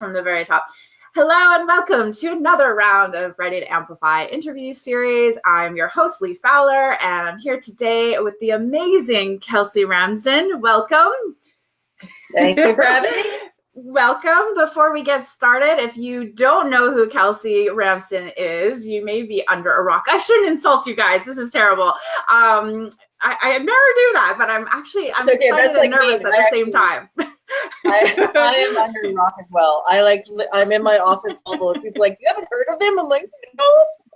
from the very top. Hello and welcome to another round of Ready to Amplify interview series. I'm your host, Lee Fowler, and I'm here today with the amazing Kelsey Ramsden. Welcome. Thank you for having me. Welcome. Before we get started, if you don't know who Kelsey Ramsden is, you may be under a rock. I shouldn't insult you guys. This is terrible. Um, I, I never do that, but I'm actually I'm okay, excited and like nervous me. at the same time. I, I, am under a rock as well. I like I'm in my office full of people like, you haven't heard of them? I'm like, no.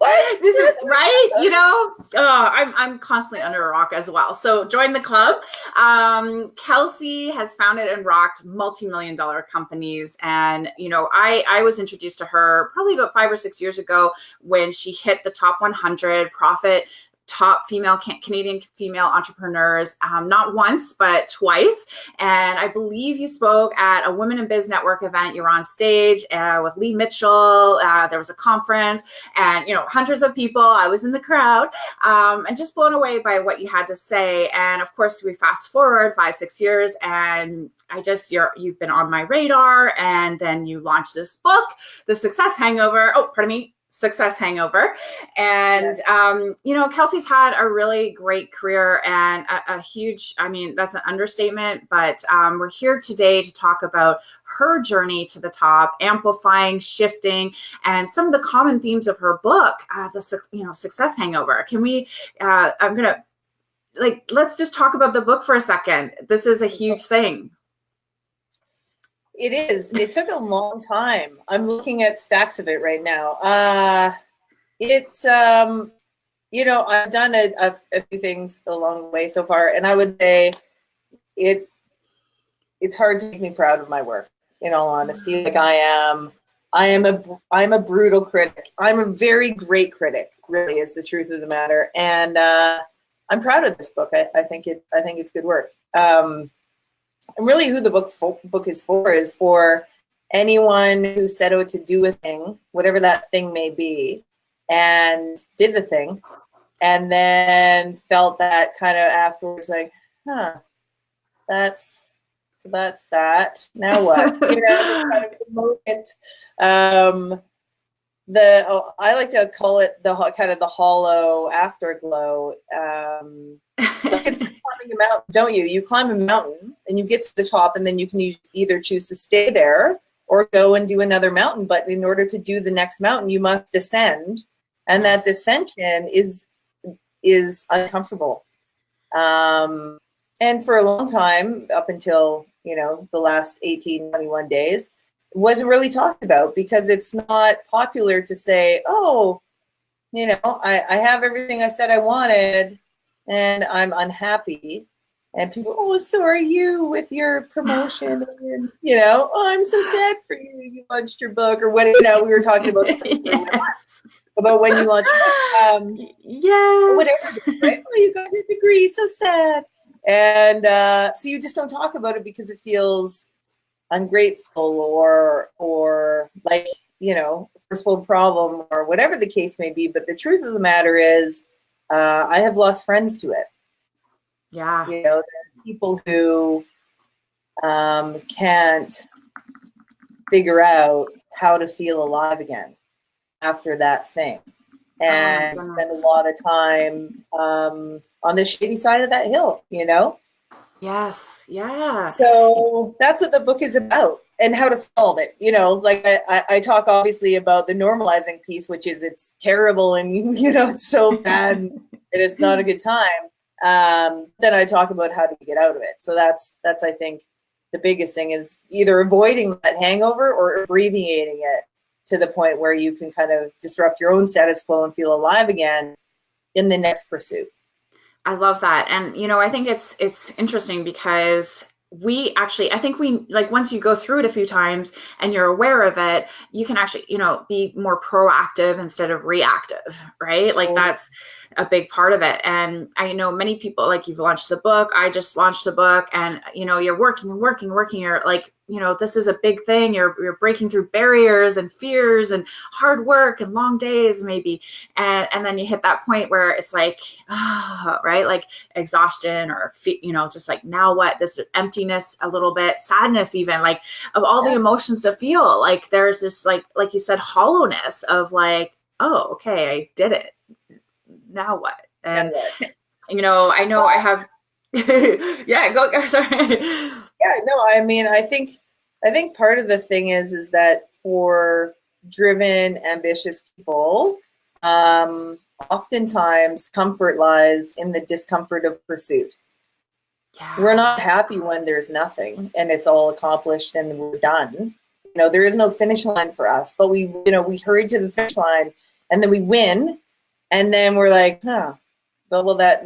What? This is right, you know. Uh, I'm I'm constantly under a rock as well. So join the club. Um, Kelsey has founded and rocked multi-million dollar companies, and you know, I I was introduced to her probably about five or six years ago when she hit the top 100 profit top female Canadian female entrepreneurs, um, not once, but twice. And I believe you spoke at a Women in Biz Network event. You were on stage uh, with Lee Mitchell. Uh, there was a conference and, you know, hundreds of people. I was in the crowd um, and just blown away by what you had to say. And of course, we fast forward five, six years and I just, you're, you've been on my radar and then you launched this book, The Success Hangover. Oh, pardon me, success hangover. And, yes. um, you know, Kelsey's had a really great career and a, a huge, I mean, that's an understatement, but um, we're here today to talk about her journey to the top, amplifying, shifting, and some of the common themes of her book, uh, the, you know, success hangover. Can we, uh, I'm going to, like, let's just talk about the book for a second. This is a huge thing. It is. It took a long time. I'm looking at stacks of it right now. Uh, it's, um, you know, I've done a, a, a few things along the way so far, and I would say it. It's hard to make me proud of my work. In all honesty, like I am, I am a, I'm a brutal critic. I'm a very great critic. Really, is the truth of the matter, and uh, I'm proud of this book. I, I think it. I think it's good work. Um, and really who the book book is for is for anyone who set out to do a thing, whatever that thing may be, and did the thing, and then felt that kind of afterwards, like, huh, that's so that's that. Now what? you know, kind of moment. Um, the oh, I like to call it the kind of the hollow afterglow. Um, like it's climbing a mountain, don't you? You climb a mountain and you get to the top, and then you can either choose to stay there or go and do another mountain. But in order to do the next mountain, you must descend, and that descension is is uncomfortable. Um, and for a long time, up until you know the last 18, 21 days, wasn't really talked about because it's not popular to say, oh, you know, I, I have everything I said I wanted and I'm unhappy. And people, oh, so are you with your promotion? And, you know, oh, I'm so sad for you. You launched your book or what, you know, we were talking about yes. about when you launched um, yeah, whatever, right? Oh, you got your degree, so sad. And uh, so you just don't talk about it because it feels ungrateful or or like you know first world problem or whatever the case may be but the truth of the matter is uh, i have lost friends to it. Yeah. You know people who um, can't figure out how to feel alive again after that thing. Oh and oh spend a lot of time um, on the shady side of that hill you know Yes. Yeah. So that's what the book is about and how to solve it. You know, like I, I talk obviously about the normalizing piece, which is it's terrible and you know it's so bad and it's not a good time. Um, then I talk about how to get out of it. So that's that's I think the biggest thing is either avoiding that hangover or abbreviating it to the point where you can kind of disrupt your own status quo and feel alive again in the next pursuit. I love that. And you know, I think it's it's interesting because we actually i think we like once you go through it a few times and you're aware of it you can actually you know be more proactive instead of reactive right like oh. that's a big part of it. And i know many people like you've launched the book i just launched the book and you know you're working and working working. You're like you know this is a big thing. You're you're breaking through barriers and fears and hard work and long days maybe. And and then you hit that point where it's like oh, right? Like exhaustion or you know just like now what? This emptiness a little bit sadness even like of all the emotions to feel. Like there's this like like you said hollowness of like oh okay i did it now what and you know i know i have yeah go sorry yeah no i mean i think I think part of the thing is is that for driven, ambitious people, um, oftentimes comfort lies in the discomfort of pursuit. Yeah. We're not happy when there's nothing and it's all accomplished and we're done. You know, there is no finish line for us, but we, you know, we hurry to the finish line and then we win, and then we're like, huh, but well, that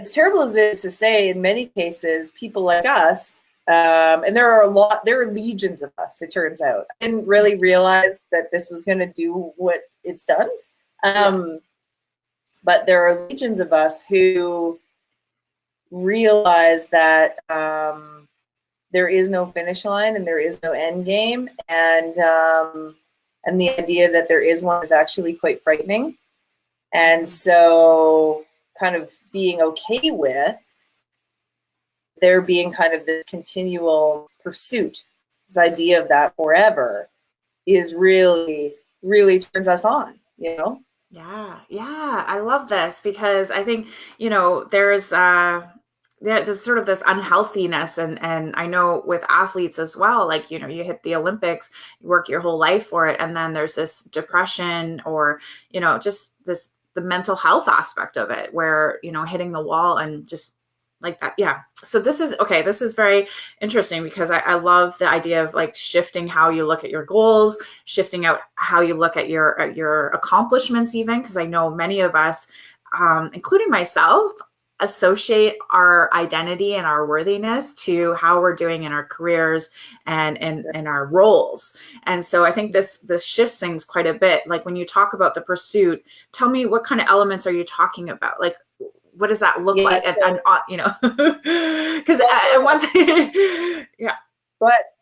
as terrible as it is to say, in many cases, people like us um, and there are a lot, there are legions of us, it turns out. I didn't really realize that this was going to do what it's done. Um, but there are legions of us who realize that um, there is no finish line and there is no end game. And, um, and the idea that there is one is actually quite frightening. And so kind of being okay with there being kind of this continual pursuit, this idea of that forever is really, really turns us on, you know? Yeah, yeah, I love this because I think, you know, there's uh there's sort of this unhealthiness and and I know with athletes as well, like, you know, you hit the Olympics, you work your whole life for it, and then there's this depression or, you know, just this the mental health aspect of it where, you know, hitting the wall and just like that. Yeah. So this is okay this is very interesting because I, I, love the idea of like shifting how you look at your goals shifting out how you look at your at your accomplishments even because i know many of us um, including myself associate our identity and our worthiness to how we're doing in our careers and in, in our roles and so i think this this shifts things quite a bit like when you talk about the pursuit tell me what kind of elements are you talking about like what does that look yeah, like? And, and uh, you know, because once, yeah. But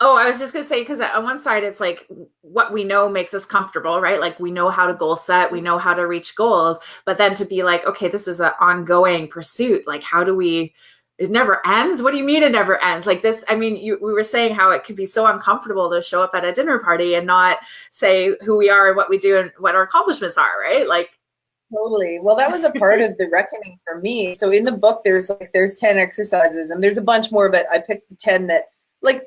oh, I was just gonna say because on one side it's like what we know makes us comfortable, right? Like we know how to goal set, we know how to reach goals, but then to be like, okay, this is an ongoing pursuit. Like, how do we? It never ends. What do you mean it never ends? Like this, I mean, you, we were saying how it could be so uncomfortable to show up at a dinner party and not say who we are and what we do and what our accomplishments are, right? Like Totally. Well, that was a part of the reckoning for me. So in the book, there's like there's ten exercises, and there's a bunch more, but I picked the ten that, like,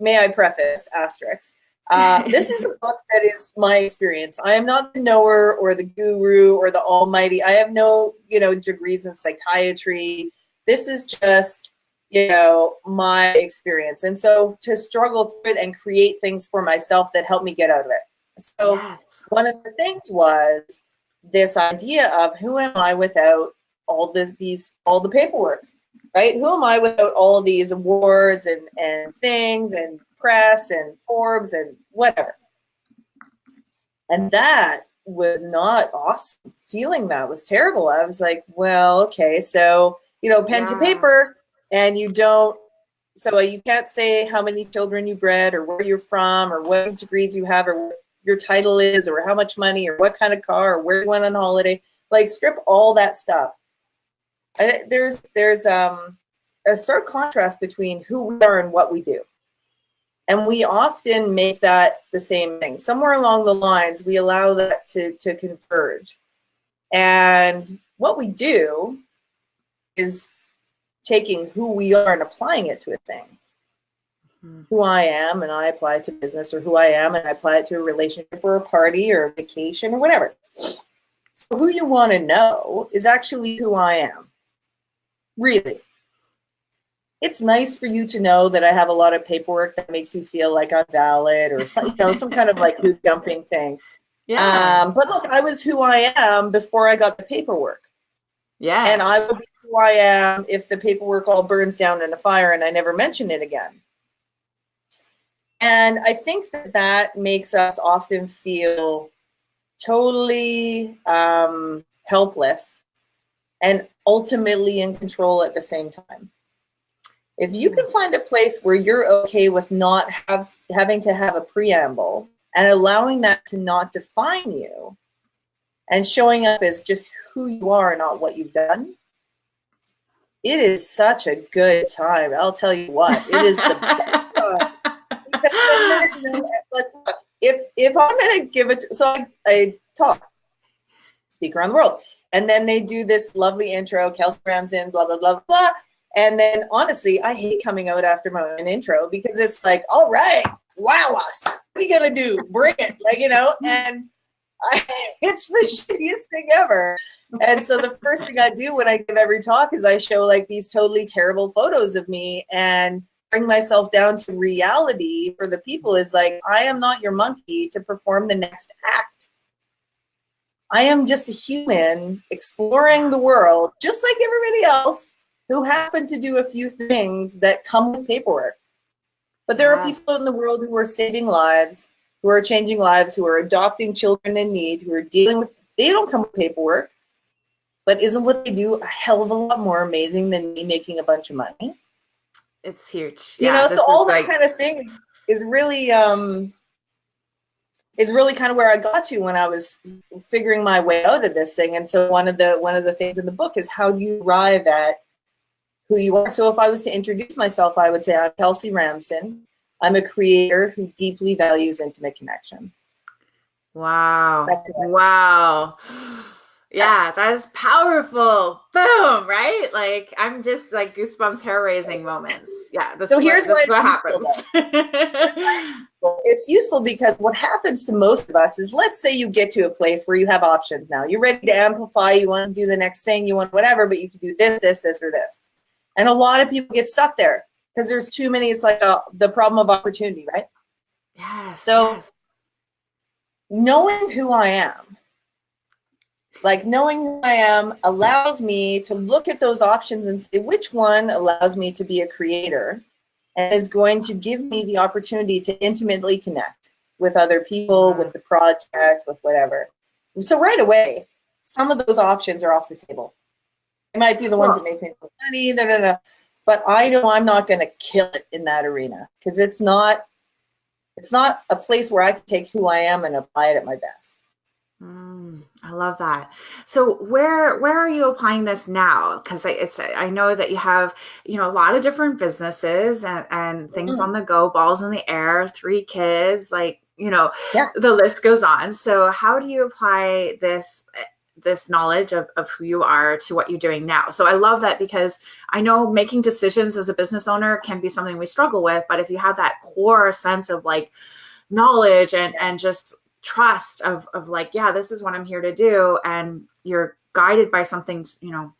may I preface asterisk. Uh, this is a book that is my experience. I am not the knower or the guru or the almighty. I have no, you know, degrees in psychiatry. This is just, you know, my experience. And so to struggle through it and create things for myself that help me get out of it. So yes. one of the things was this idea of who am I without all the, these all the paperwork, right? Who am I without all these awards and and things and press and Forbes and whatever? And that was not awesome. Feeling that was terrible. I was like, well, okay, so you know, pen yeah. to paper, and you don't. So you can't say how many children you bred, or where you're from, or what degrees you have, or your title is or how much money or what kind of car or where you went on holiday. Like strip all that stuff. And there's there's um, a stark contrast between who we are and what we do. And we often make that the same thing. Somewhere along the lines, we allow that to, to converge. And what we do is taking who we are and applying it to a thing who I am and I apply it to business or who I am and I apply it to a relationship or a party or a vacation or whatever. So who you want to know is actually who I am. Really. It's nice for you to know that I have a lot of paperwork that makes you feel like I'm valid or some, you know, some kind of like hoop jumping thing. Yeah. Um, but look, I was who I am before I got the paperwork. Yeah. And I will be who I am if the paperwork all burns down in a fire and I never mention it again. And I think that that makes us often feel totally um, helpless and ultimately in control at the same time. If you can hmm. find a place where you're okay with not have having to have a preamble and allowing that to not define you and showing up as just who you are, not what you've done, it is such a good time. I'll tell you what, it is the best time. Because no, like, if if I'm gonna give it, so I, I talk, speak around the world, and then they do this lovely intro, Kelsey Ramsden, blah blah blah blah, and then honestly, I hate coming out after my own intro because it's like, all right, wow us, what are you gonna do? Bring it, like you know, and I, it's the shittiest thing ever. And so the first thing I do when I give every talk is I show like these totally terrible photos of me and bring myself down to reality for the people is like, I am not your monkey to perform the next act. I am just a human exploring the world, just like everybody else who happen to do a few things that come with paperwork. But there are people in the world who are saving lives, who are changing lives, who are adopting children in need, who are dealing with, they don't come with paperwork. But isn't what they do a hell of a lot more amazing than me making a bunch of money? It's huge. You yeah, know, so all that like... kind of thing is really um is really kind of where I got to when I was figuring my way out of this thing. And so one of the one of the things in the book is how do you arrive at who you are. So if I was to introduce myself, I would say I'm Kelsey Ramsden. I'm a creator who deeply values intimate connection. Wow. Wow. Yeah, that is powerful. Boom, right? Like I'm just like goosebumps, hair raising moments. Yeah. so here's what, what happens. it's useful because what happens to most of us is let's say you get to a place where you have options now. You're ready to amplify, you want to do the next thing, you want whatever, but you can do this, this, this, or this. And a lot of people get stuck there because there's too many. It's like a, the problem of opportunity, right? Yeah. So yes. knowing who I am, like knowing who I am allows me to look at those options and say which one allows me to be a creator and is going to give me the opportunity to intimately connect with other people, mm-hmm. with the project, with whatever. So right away, some of those options are off the table. It might be the ones that make me money, da, da, da. but I know I'm not going to kill it in that arena because it's not it's not a place where I can take who I am and apply it at my best. Mm, I love that. So where where are you applying this now? Because it's I know that you have you know a lot of different businesses and, and things mm. on the go, balls in the air, three kids, like you know yeah. the list goes on. So how do you apply this this knowledge of, of who you are to what you're doing now. So I love that because I know making decisions as a business owner can be something we struggle with, but if you have that core sense of like knowledge and and just trust of of like, yeah, this is what I'm here to do and you're guided by something, you know,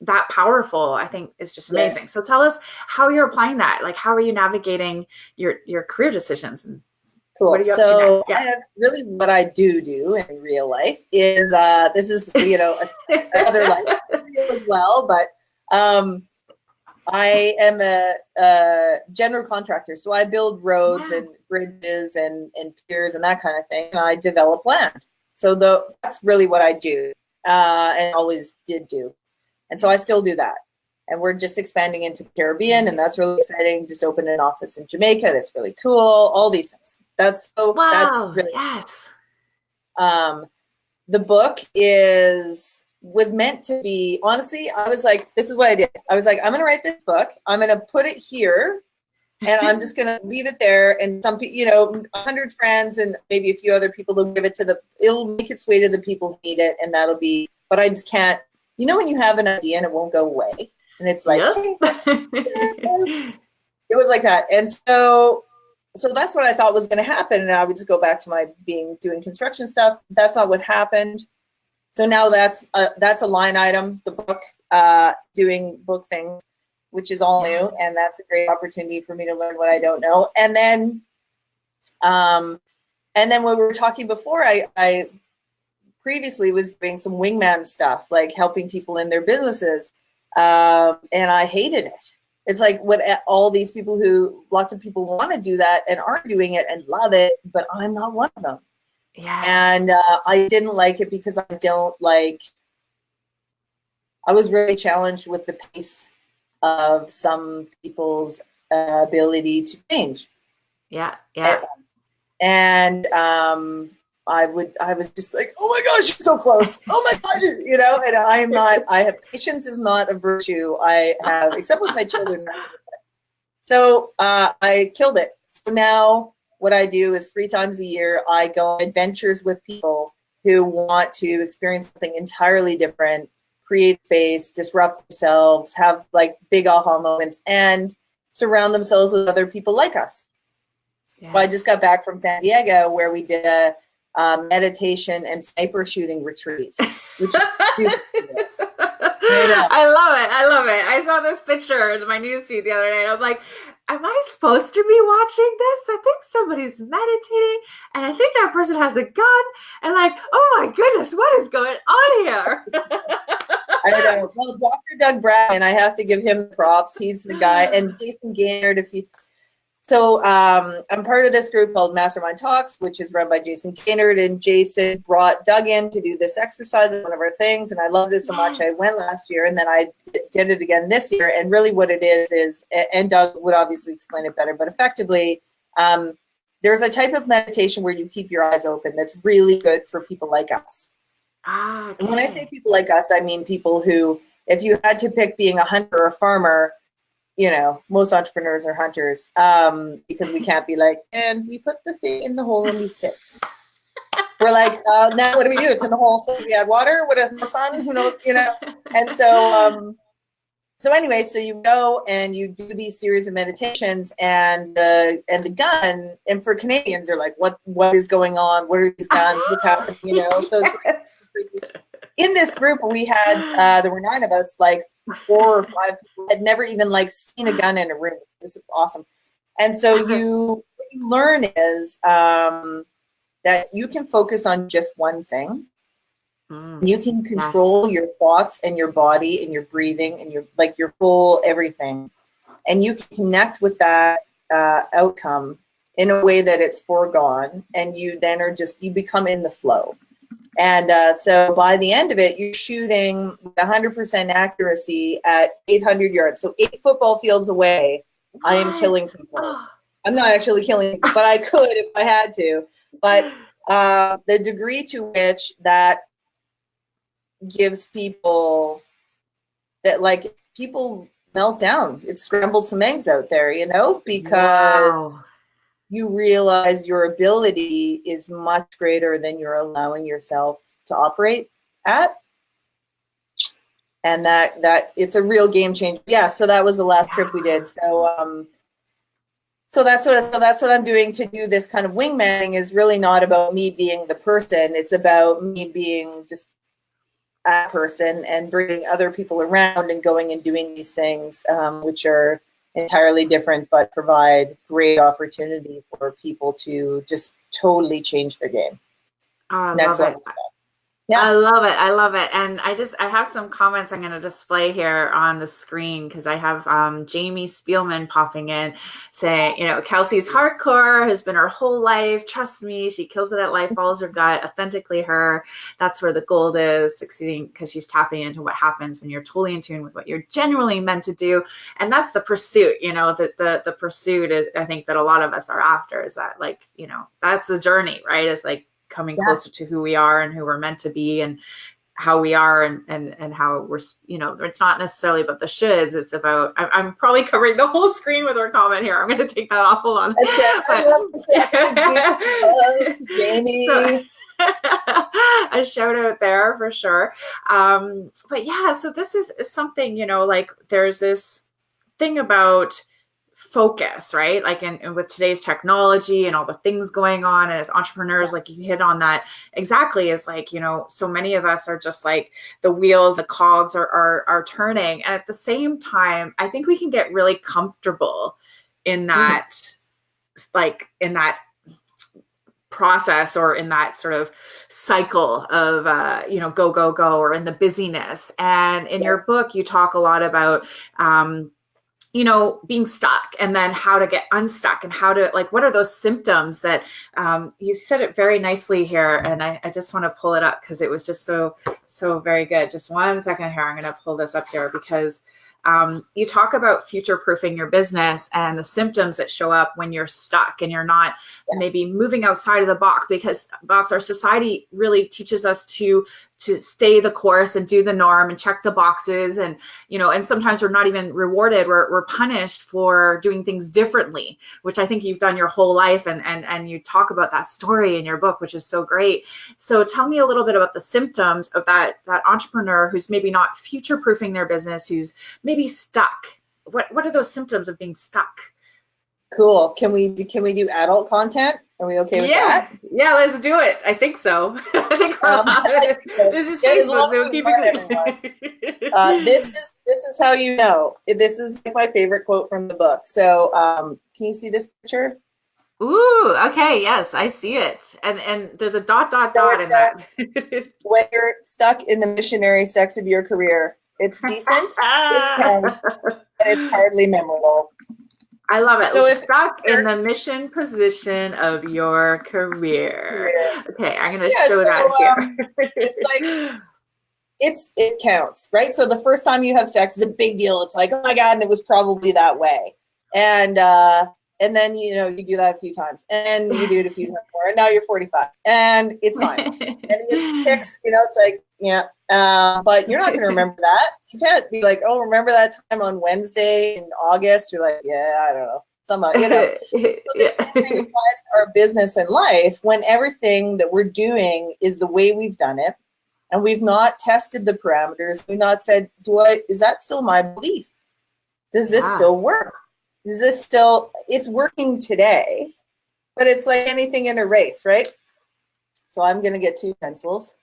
that powerful, I think is just amazing. Yes. So tell us how you're applying that. Like how are you navigating your your career decisions and Cool. So yeah. really what I do do in real life is uh, this is you know another life as well, but um, I am a, a, general contractor, so I build roads and bridges and and piers and that kind of thing. I develop land, so the that's really what I do uh, and always did do, and so I still do that and we're just expanding into the Caribbean, and that's really exciting. Just opened an office in Jamaica. That's really cool. All these things. That's so. Wow, that's really yes. Um, the book is was meant to be. Honestly, I was like, this is what I did. I was like, I'm gonna write this book. I'm gonna put it here. and I'm just gonna leave it there. And some you know, hundred friends and maybe a few other people will give it to the. It'll make its way to the people who need it, and that'll be. But I just can't. You know, when you have an idea and it won't go away and it's like it was like that and so so that's what i thought was going to happen and i would just go back to my being doing construction stuff that's not what happened so now that's a, that's a line item the book uh, doing book things which is all new and that's a great opportunity for me to learn what i don't know and then um and then when we were talking before i i previously was doing some wingman stuff like helping people in their businesses um, and I hated it. It's like what all these people who lots of people want to do that and are doing it and love it, but I'm not one of them. Yeah. And uh, I didn't like it because I don't like. I was really challenged with the pace of some people's uh, ability to change. Yeah, yeah. And um, I would, I was just like, oh my gosh, you're so close. Oh my God, you know, and I am not, I have, patience is not a virtue I have, except with my children. So uh, I killed it. So now what I do is three times a year, I go on adventures with people who want to experience something entirely different, create space, disrupt themselves, have like big aha moments, and surround themselves with other people like us. Yes. So I just got back from San Diego where we did a um, meditation and sniper shooting retreat. Which I love it. I love it. I saw this picture in my newsfeed the other day, and I'm like, am I supposed to be watching this? I think somebody's meditating, and I think that person has a gun, and like, oh my goodness, what is going on here? I know. Well, Dr. Doug Brown, I have to give him props. He's the guy, and Jason Gaignard, if you so um, I'm part of this group called Mastermind Talks, which is run by Jason Gaignard. And Jason brought Doug in to do this exercise one of our things. And I loved it so much. I went last year and then I did it again this year. And really what it is, is, and Doug would obviously explain it better, but effectively, um, there's a type of meditation where you keep your eyes open that's really good for people like us. Ah, okay. And when I say people like us, I mean people who, if you had to pick being a hunter or a farmer, you know, most entrepreneurs are hunters um, because we can't be like, and we put the thing in the hole and we sit. We're like, uh, now what do we do? It's in the hole, so we add water. What is the sun? Who knows? You know. And so, um, so anyway, so you go and you do these series of meditations, and the and the gun. And for Canadians, they're like, what what is going on? What are these guns? What's happening? You know. So in this group, we had uh, there were nine of us, like four or five people had never even like seen a gun in a room. It was awesome. And so you what you learn is um, that you can focus on just one thing. Mm, you can control your thoughts and your body and your breathing and your like your whole everything, and you connect with that uh, outcome in a way that it's foregone, and you then are just you become in the flow. And uh, so by the end of it, you're shooting 100% accuracy at 800 yards. So eight football fields away? I am killing people. I'm not actually killing people, but I could if I had to. But uh, the degree to which that gives people that like people melt down. It scrambled some eggs out there, you know, because wow you realize your ability is much greater than you're allowing yourself to operate at. And that that it's a real game changer. Yeah so that was the last trip we did. So um so that's what so that's what i'm doing to do this kind of wingmanning is really not about me being the person. It's about me being just a person and bringing other people around and going and doing these things um, which are entirely different, but provide great opportunity for people to just totally change their game. Oh, Next level. Yeah. I love it. I love it. And I just, I have some comments I'm going to display here on the screen because I have um, Jamie Spielman popping in saying, you know, Kelsey's hardcore has been her whole life. Trust me, she kills it at life, follows her gut, authentically her. That's where the gold is, succeeding because she's tapping into what happens when you're totally in tune with what you're genuinely meant to do. And that's the pursuit, you know, that the, the pursuit is, I think that a lot of us are after is that like, you know, that's the journey, right? It's like coming yeah. closer to who we are and who we're meant to be and how we are and and and how we're you know it's not necessarily about the shoulds it's about I'm, I'm probably covering the whole screen with our comment here. I'm going to take that off. Hold on. Jamie. So, a shout out there for sure. Um but yeah so this is, is something you know like there's this thing about focus, right? Like in, in, with today's technology and all the things going on, and as entrepreneurs, like you hit on that exactly. Is like you know, so many of us are just like the wheels, the cogs are are, are turning, and at the same time, I think we can get really comfortable in mm. that, mm. like in that process or in that sort of cycle of uh, you know go go go or in the busyness and in yes. your book you talk a lot about um, you know being stuck and then how to get unstuck and how to like what are those symptoms that um, you said it very nicely here and i, I just want to pull it up because it was just so so very good just one second here i'm going to pull this up here because um, you talk about future proofing your business and the symptoms that show up when you're stuck and you're not yeah. maybe moving outside of the box because box our society really teaches us to to stay the course and do the norm and check the boxes and you know and sometimes we're not even rewarded we're, we're punished for doing things differently which i think you've done your whole life and and and you talk about that story in your book which is so great. So tell me a little bit about the symptoms of that that entrepreneur who's maybe not future proofing their business who's maybe stuck. What what are those symptoms of being stuck? Cool. Can we can we do adult content are we okay with yeah. that? Yeah, let's do it. I think so. I think um, this is Facebook, so keep it uh, This is this is how you know. This is my favorite quote from the book. So, um, can you see this picture? Ooh, okay, yes, I see it. And and there's a dot dot so dot in that. when you're stuck in the missionary sex of your career, it's decent, it's but it's hardly memorable. I love it. So if stuck in the mission position of your career. Okay, I'm gonna yeah, show so, that here. Um, it's like it's it counts, right? So the first time you have sex is a big deal. It's like, oh my god, and it was probably that way. And uh and then you know you do that a few times and you do it a few times more and now you're 45 and it's fine. And it kicks you know it's like yeah uh, but you're not going to remember that. You can't be like oh remember that time on wednesday in august? You're like yeah i don't know some you know? So the same thing applies to our business and life when everything that we're doing is the way we've done it and we've not tested the parameters. We've not said do i is that still my belief? Does this yeah. still work is this still it's working today but it's like anything in a race right? So i'm going to get two pencils.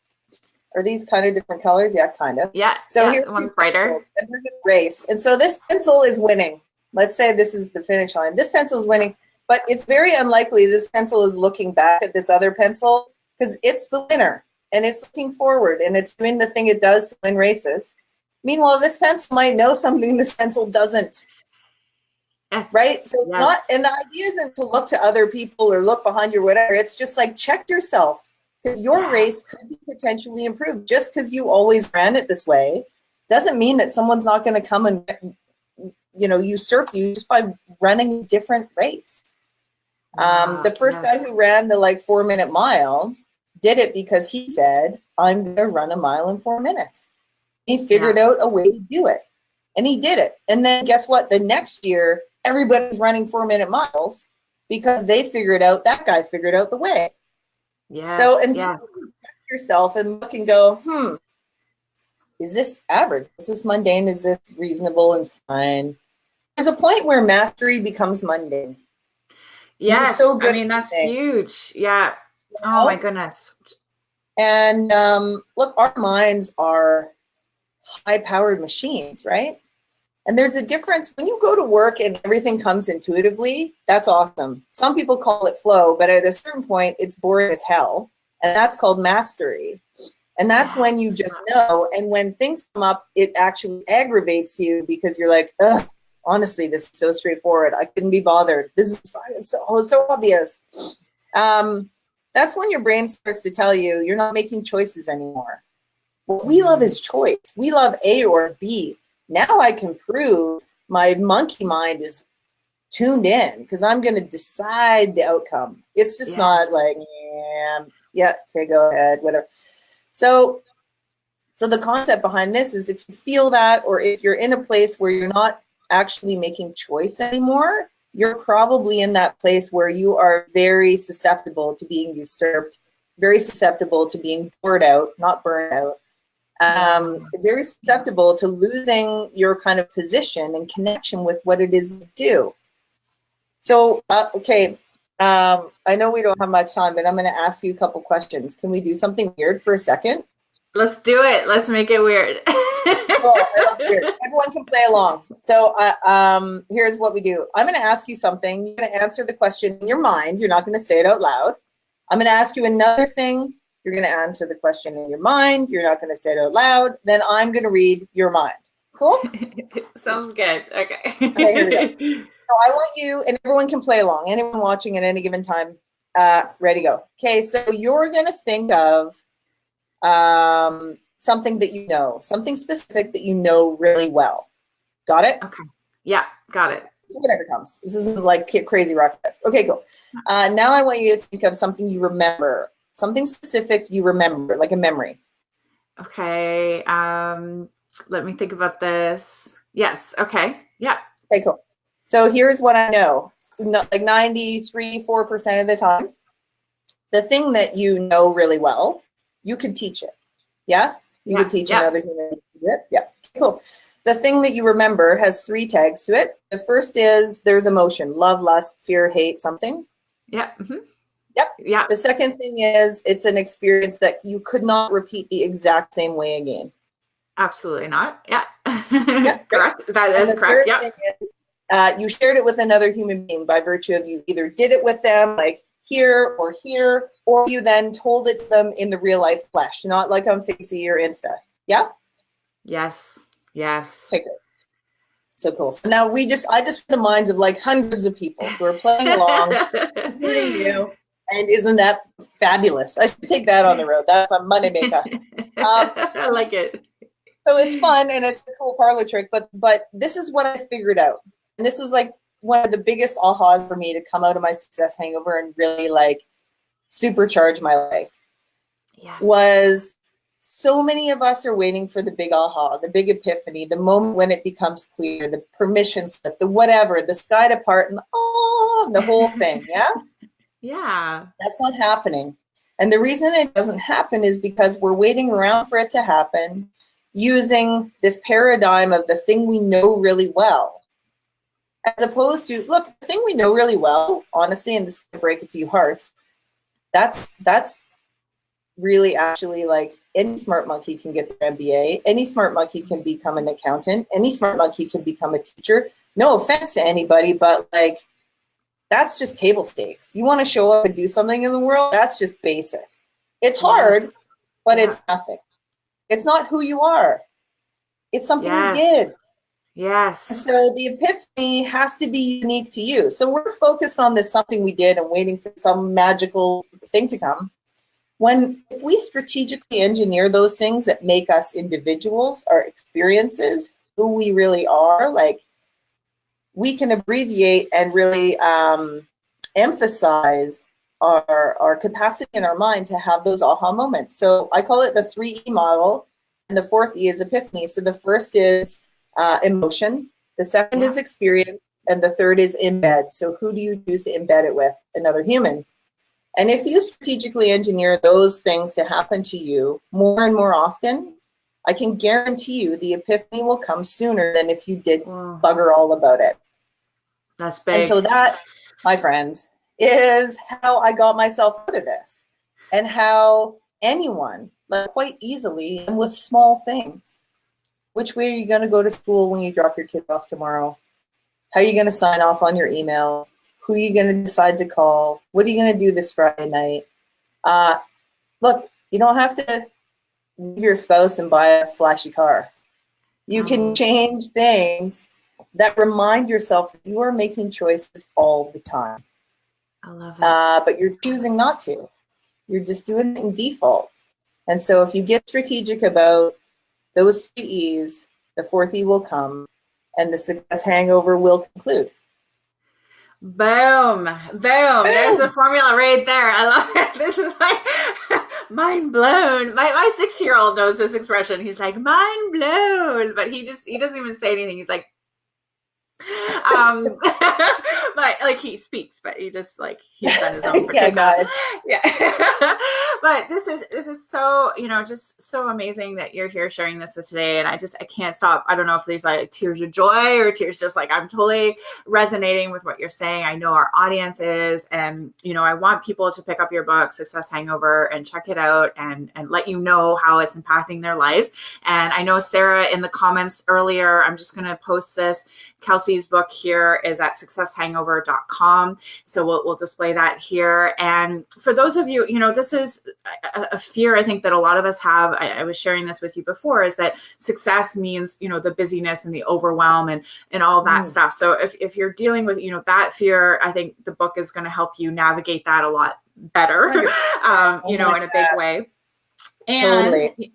Are these kind of different colors? Yeah kind of yeah so yeah, here's one's brighter. and we're going to race. And so this pencil is winning. Let's say this is the finish line. This pencil is winning but it's very unlikely this pencil is looking back at this other pencil because it's the winner and it's looking forward and it's doing the thing it does to win races. Meanwhile this pencil might know something this pencil doesn't Yes. Right. So yes. not and the idea isn't to look to other people or look behind you or whatever. It's just like check yourself because your yeah. race could be potentially improved. Just because you always ran it this way doesn't mean that someone's not going to come and you know usurp you just by running a different race. Um, the first yes. guy who ran the like four minute mile did it because he said, I'm going to run a mile in four minutes. He figured yeah. out a way to do it and he did it. And then guess what? The next year, everybody's running four minute miles because they figured out that guy figured out the way. Yeah. So and yes. yourself and look and go, hmm, is this average? Is this mundane? Is this reasonable and fine? There's a point where mastery becomes mundane. Yes. So good I mean that's huge. Yeah. You know? Oh my goodness. And um, look, our minds are high powered machines, right? And there's a difference when you go to work and everything comes intuitively, that's awesome. Some people call it flow, but at a certain point, it's boring as hell. And that's called mastery. And that's when you just know. And when things come up, it actually aggravates you because you're like, ugh, honestly, this is so straightforward. I couldn't be bothered. This is it's so, so obvious. Um, that's when your brain starts to tell you you're not making choices anymore. What we love is choice. We love A or B. Now I can prove my monkey mind is tuned in because I'm going to decide the outcome. It's just yes. not like, yeah, yeah, okay, go ahead, whatever. So, so the concept behind this is if you feel that, or if you're in a place where you're not actually making choice anymore, you're probably in that place where you are very susceptible to being usurped, very susceptible to being poured out, not burned out, um, very susceptible to losing your kind of position and connection with what it is you do. So, uh, okay, um, I know we don't have much time, but I'm going to ask you a couple questions. Can we do something weird for a second? Let's do it. Let's make it weird. weird. Everyone can play along. So uh, um, here's what we do. I'm going to ask you something. You're going to answer the question in your mind. You're not going to say it out loud. I'm going to ask you another thing you're going to answer the question in your mind. You're not going to say it out loud. Then I'm going to read your mind. Cool? Sounds good. Okay. okay here we go. So I want you, and everyone can play along. Anyone watching at any given time, uh, ready, go. Okay, so you're going to think of um, something that you know, something specific that you know really well. Got it? Okay. Yeah, got it. whatever comes. This isn't like crazy rockets. Okay, cool. Uh, now I want you to think of something you remember, something specific you remember, like a memory. Okay. Um, let me think about this. Yes. Okay. Yeah. Okay, cool. So here's what I know. like 93, 4% of the time, the thing that you know really well, you could teach it. Yeah? You yeah. could teach yeah. another human it. Yeah. Cool. The thing that you remember has three tags to it. The first is there's emotion, love, lust, fear, hate, something. Yeah. Mm -hmm. Yep. Yeah. The second thing is it's an experience that you could not repeat the exact same way again. Absolutely not. Yeah. Yep. correct. That is correct. Yeah. Uh, you shared it with another human being by virtue of you either did it with them, like here or here, or you then told it to them in the real life flesh, not like on Facey or Insta. Yeah? Yes. Yes. Okay. So cool. So now we just, I just the minds of like hundreds of people who are playing along, including you. And isn't that fabulous? I should take that on the road. That's my money maker. Um, I like it. So it's fun and it's a cool parlor trick, but but this is what I figured out. And this is like one of the biggest ahas for me to come out of my success hangover and really like supercharge my life. Yes. Was so many of us are waiting for the big aha, the big epiphany, the moment when it becomes clear, the permission slip, the whatever, the sky to part, and oh, the whole thing. Yeah. Yeah. That's not happening. And the reason it doesn't happen is because we're waiting around for it to happen using this paradigm of the thing we know really well. As opposed to, look, the thing we know really well, honestly, and this is gonna break a few hearts, that's that's really actually like any smart monkey can get their MBA. Any smart monkey can become an accountant. Any smart monkey can become a teacher. No offense to anybody, but like that's just table stakes. You want to show up and do something in the world, that's just basic. It's hard, yes. but yeah. it's nothing. It's not who you are. It's something yes. you did. Yes. So the epiphany has to be unique to you. So we're focused on this something we did and waiting for some magical thing to come when if we strategically engineer those things that make us individuals, our experiences, who we really are, like we can abbreviate and really um, emphasize our, our capacity in our mind to have those aha moments. So I call it the three E model, and the fourth E is epiphany. So the first is uh, emotion, the second is experience, and the third is embed. So who do you choose to embed it with? Another human. And if you strategically engineer those things to happen to you more and more often, I can guarantee you the epiphany will come sooner than if you did bugger all about it. That's big. And so that, my friends, is how I got myself out of this and how anyone, like quite easily and with small things, which way are you going to go to school when you drop your kid off tomorrow? How are you going to sign off on your email? Who are you going to decide to call? What are you going to do this Friday night? Uh, look, you don't have to leave your spouse and buy a flashy car. You can mm-hmm. change things that remind yourself that you are making choices all the time. I love it. Uh, but you're choosing not to. You're just doing it in default. And so if you get strategic about those three E's, the fourth E will come and the success hangover will conclude. Boom, boom. There's the formula right there. I love it. This is like mind blown. My my six year old knows this expression. He's like mind blown, but he just he doesn't even say anything. He's like um but like he speaks but he just like he's done his own yeah guys. Yeah but this is this is so you know just so amazing that you're here sharing this with today and i just i can't stop i don't know if these like tears of joy or tears just like i'm totally resonating with what you're saying i know our audience is and you know i want people to pick up your book success hangover and check it out and and let you know how it's impacting their lives and i know sarah in the comments earlier i'm just going to post this Kelsey's book here is at successhangover.com. So we'll, we'll display that here. And for those of you, you know, this is a, a fear I think that a lot of us have. I, I, was sharing this with you before is that success means, you know, the busyness and the overwhelm and, and all that mm. stuff. So if, if you're dealing with, you know, that fear, I think the book is going to help you navigate that a lot better, um, you oh know, in a big way. And totally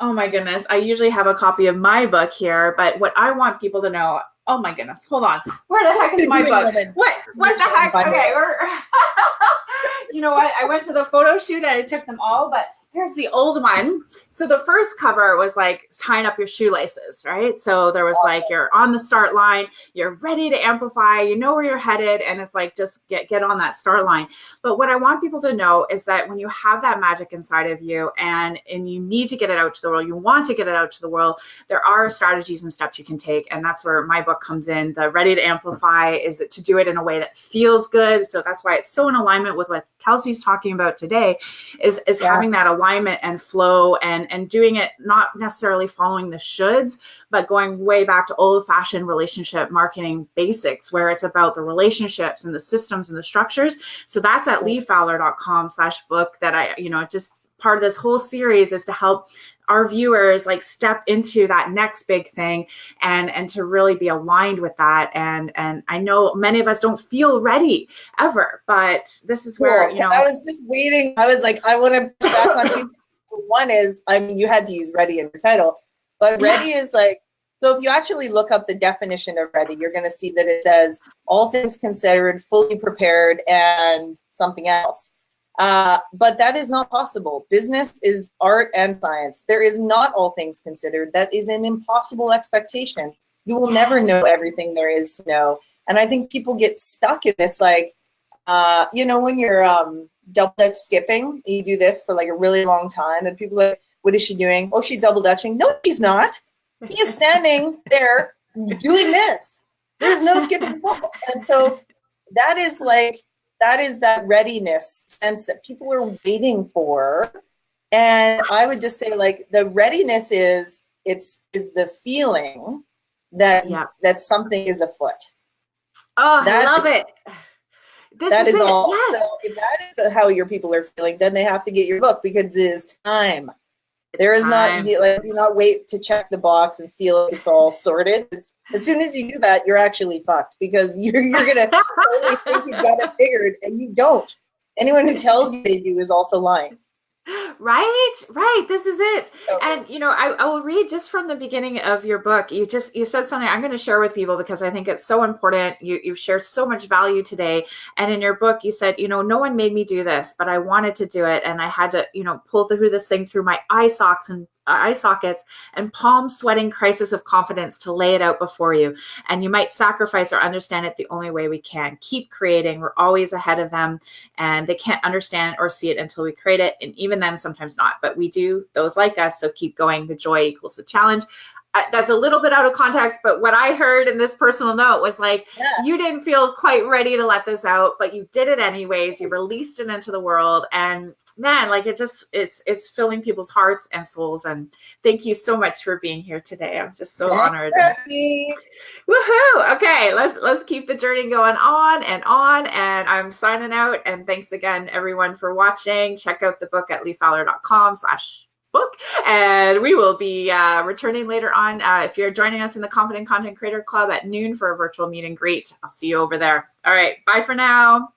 Oh my goodness. I usually have a copy of my book here, but what I want people to know, oh my goodness, hold on. Where the heck is my book? What what the heck? Okay, you know what? I went to the photo shoot and I took them all, but here's the old one. So the first cover was like tying up your shoelaces, right? So there was like you're on the start line, you're ready to amplify, you know where you're headed, and it's like just get get on that start line. But what I want people to know is that when you have that magic inside of you and and you need to get it out to the world, you want to get it out to the world, there are strategies and steps you can take, and that's where my book comes in. The Ready to Amplify is to do it in a way that feels good. So that's why it's so in alignment with what Kelsey's talking about today, is is yeah. having that alignment and flow and and doing it not necessarily following the shoulds, but going way back to old fashioned relationship marketing basics where it's about the relationships and the systems and the structures. So that's at leefowler.com slash book that I, you know, just part of this whole series is to help our viewers like step into that next big thing and and to really be aligned with that and and i know many of us don't feel ready ever but this is where you know i was just waiting i was like i want to back on two one is, I mean, you had to use ready in your title, but ready yeah. is like, so if you actually look up the definition of ready, you're going to see that it says all things considered, fully prepared, and something else. Uh, but that is not possible. Business is art and science. There is not all things considered. That is an impossible expectation. You will never know everything there is to know. And I think people get stuck in this, like, uh, you know, when you're um, double dutch skipping. You do this for like a really long time, and people are like, "What is she doing? Oh, she's double dutching." No, she's not. He is standing there doing this. There's no skipping. And so that is like that is that readiness sense that people are waiting for. And I would just say like the readiness is it's is the feeling that yeah. that something is afoot. Oh, that, I love it. This that is, is all. Yes. So if that is how your people are feeling, then they have to get your book because it is time. There is time. not like do not wait to check the box and feel it's all sorted. As, as soon as you do that, you're actually fucked because you're you're gonna think you've got it figured and you don't. Anyone who tells you they do is also lying right? Right this is it. Okay. and you know I, I will read just from the beginning of your book. You just you said something i'm going to share with people because i think it's so important. You, you've shared so much value today. And in your book you said you know no one made me do this but i wanted to do it and i had to you know pull through this thing through my eye socks and eye sockets and palm sweating crisis of confidence to lay it out before you. And you might sacrifice or understand it the only way we can. Keep creating. We're always ahead of them and they can't understand or see it until we create it. And even then, sometimes not. But we do, those like us. So keep going. The joy equals the challenge. Uh, that's a little bit out of context, but what I heard in this personal note was like, yeah. you didn't feel quite ready to let this out, but you did it anyways. You released it into the world. And man, like it just it's it's filling people's hearts and souls. And thank you so much for being here today. I'm just so That's honored. Woohoo! Okay, let's let's keep the journey going on and on. And I'm signing out. And thanks again, everyone, for watching. Check out the book at leefowler.com slash book and we will be uh, returning later on uh, if you're joining us in the confident content creator club at noon for a virtual meet and greet i'll see you over there all right bye for now